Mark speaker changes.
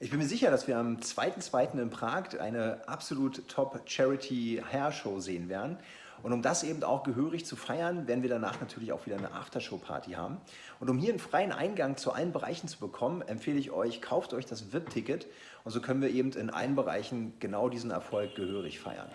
Speaker 1: Ich bin mir sicher, dass wir am 2.2. in Prag eine absolut top Charity Hair Show sehen werden. Und um das eben auch gehörig zu feiern, werden wir danach natürlich auch wieder eine Aftershow-Party haben. Und um hier einen freien Eingang zu allen Bereichen zu bekommen, empfehle ich euch, kauft euch das VIP-Ticket und so können wir eben in allen Bereichen genau diesen Erfolg gehörig feiern.